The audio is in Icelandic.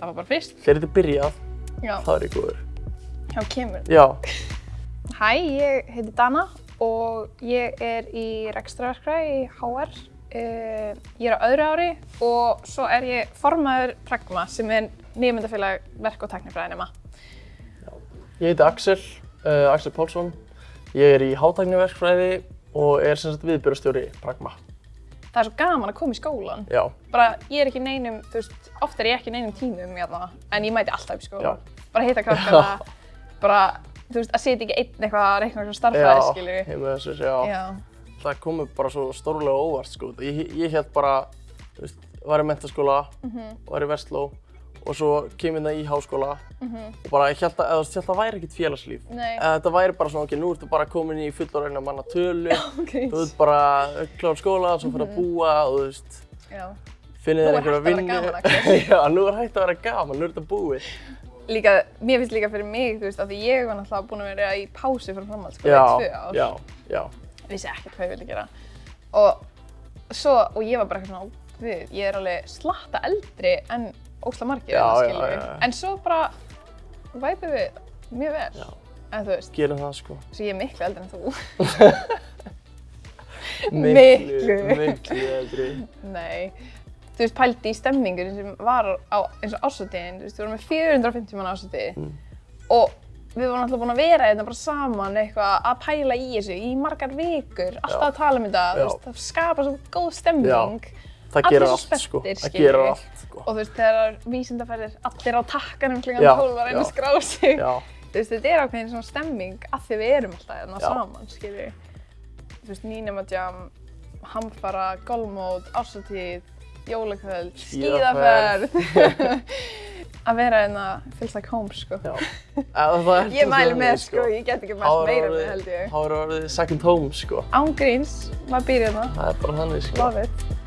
það var bara fyrst. Þegar þetta byrjað, Já, þá er góður. hjá kemur. Já, Hæ, ég heiti Dana og ég er í rekstraverkfræði í HR. Uh, ég er á öðru ári og svo er ég formaður Pragma sem er nýmyndafélag verk- og teknifræðinema. ég heiti Axel, uh, Axel Pálsson. Ég er í hátækniverkfræði og er sem sagt viðbjörnstjóri Pragma. Það er svo gaman að koma í skólan. Já, Bara, ég er ekki neinum, þú veist, oft er ég ekki neinum tímum hérna, en ég mæti alltaf í skólan. Já. Bara hitta krakkana, bara, þú veist, að sitja ekki einn eitthvað að reikna eitthvað starffræði, já, skilju. heima þessir, já. Já. Það komið bara svo stórlega óvart, sko. Ég, ég held bara, þú veist, var í mentaskóla, var í Vestló og svo kemur það í háskóla og bara ég held að, eða, ég held að það væri ekkert félagslíf. Þetta væri bara svona, ok, nú ertu bara komin í fullorðina manna tölu, Ok. þú ert bara klár skóla, svo fyrir að búa og þú veist, Já. finnir Nú þér er einhverja hægt að vera vinnu. gaman, Axel. Já, nú er hægt að vera gaman, nú er þetta búið. Líka, mér finnst líka fyrir mig, þú veist, af því ég var náttúrulega búin að vera í pásu fyrir framhaldsskóla Já, í tvö ár. já, já, Vissi ekkert hvað ég vildi gera. Og svo, og ég var bara eitthvað svona, við, ég er alveg slatta eldri en ósla margir, Já, já, skilju. já, já. En svo bara væpum við mjög vel. Já. En þú veist, gerum það sko. svo ég er miklu eldri en þú. Miklu, Miklu. eldri. Nei. Þú veist, pældi í stemmingur sem var á eins og ásótiðin, þú veist, við vorum með 450 mann ásótiði Mm. og við vorum alltaf búin að vera hérna bara saman eitthvað að pæla í þessu í margar vikur, alltaf Já. að tala um þetta, þú Já. veist, það skapar svo góð stemming Það Allir gerir allt sko. Það gerir allt sko. og þú veist, þegar vísindaferðir allir á takkanum Já, 12 að reyna að skrá sig, Já, þú veist, þetta er ákveðin svona stemming að því við erum alltaf Já. saman, skilju. Þú veist, nýnumajam, hamfara, golfmót, ásótíð, jólakvöld, Skíðaferð. að vera hérna feels like home, sko. það er Ég mæli þannig, með, sko, ég get ekki mælt meira með, held ég. Er orðið second home sko. Án gríns, maður býr hérna, Það er bara þannig sko. love it.